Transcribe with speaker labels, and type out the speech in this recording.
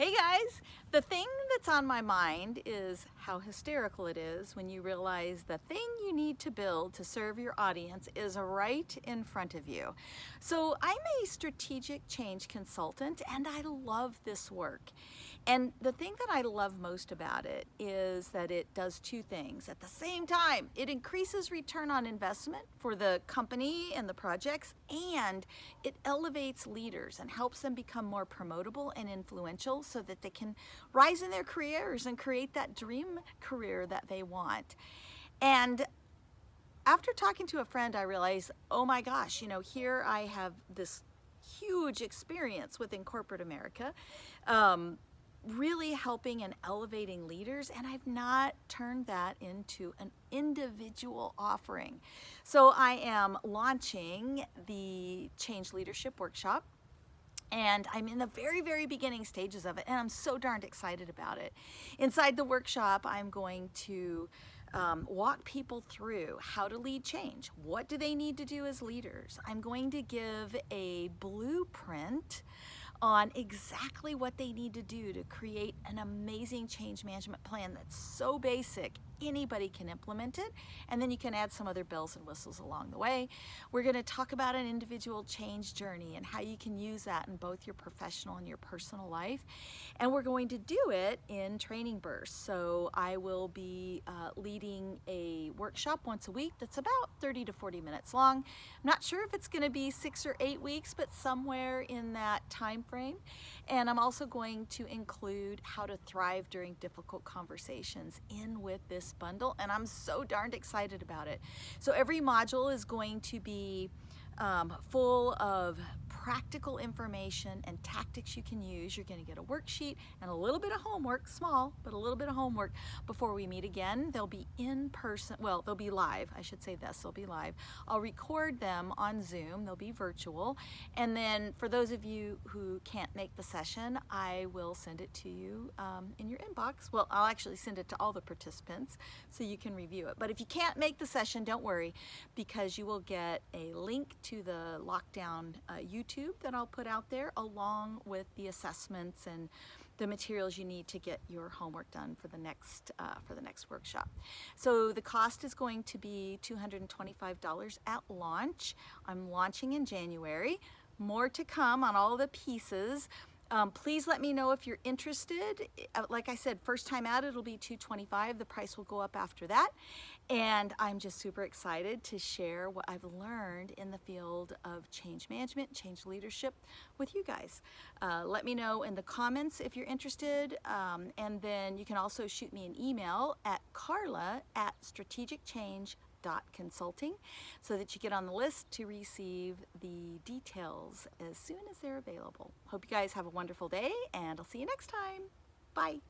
Speaker 1: Hey guys, the thing that's on my mind is how hysterical it is when you realize the thing you need to build to serve your audience is right in front of you. So I'm a strategic change consultant and I love this work. And the thing that I love most about it is that it does two things. At the same time, it increases return on investment for the company and the projects, and it elevates leaders and helps them become more promotable and influential so that they can rise in their careers and create that dream career that they want. And after talking to a friend, I realized, oh my gosh, you know, here I have this huge experience within corporate America. Um, really helping and elevating leaders and I've not turned that into an individual offering. So I am launching the Change Leadership Workshop and I'm in the very, very beginning stages of it, and I'm so darned excited about it. Inside the workshop, I'm going to um, walk people through how to lead change. What do they need to do as leaders? I'm going to give a blueprint on exactly what they need to do to create an amazing change management plan that's so basic anybody can implement it and then you can add some other bells and whistles along the way. We're going to talk about an individual change journey and how you can use that in both your professional and your personal life and we're going to do it in training bursts. So I will be uh, leading a workshop once a week that's about 30 to 40 minutes long. I'm not sure if it's going to be six or eight weeks but somewhere in that time frame and I'm also going to include how to thrive during difficult conversations in with this bundle and I'm so darned excited about it. So every module is going to be um, full of practical information and tactics you can use. You're going to get a worksheet and a little bit of homework, small, but a little bit of homework before we meet again. They'll be in person, well, they'll be live. I should say this, they'll be live. I'll record them on Zoom. They'll be virtual. And then for those of you who can't make the session, I will send it to you um, in your inbox. Well, I'll actually send it to all the participants so you can review it. But if you can't make the session, don't worry because you will get a link to the lockdown uh, YouTube that I'll put out there along with the assessments and the materials you need to get your homework done for the next uh, for the next workshop. So the cost is going to be $225 at launch. I'm launching in January. More to come on all the pieces. Um, please let me know if you're interested. Uh, like I said, first time out, it'll be 225. The price will go up after that. And I'm just super excited to share what I've learned in the field of change management, change leadership with you guys. Uh, let me know in the comments if you're interested. Um, and then you can also shoot me an email at carla at strategicchange.com consulting so that you get on the list to receive the details as soon as they're available. Hope you guys have a wonderful day and I'll see you next time. Bye.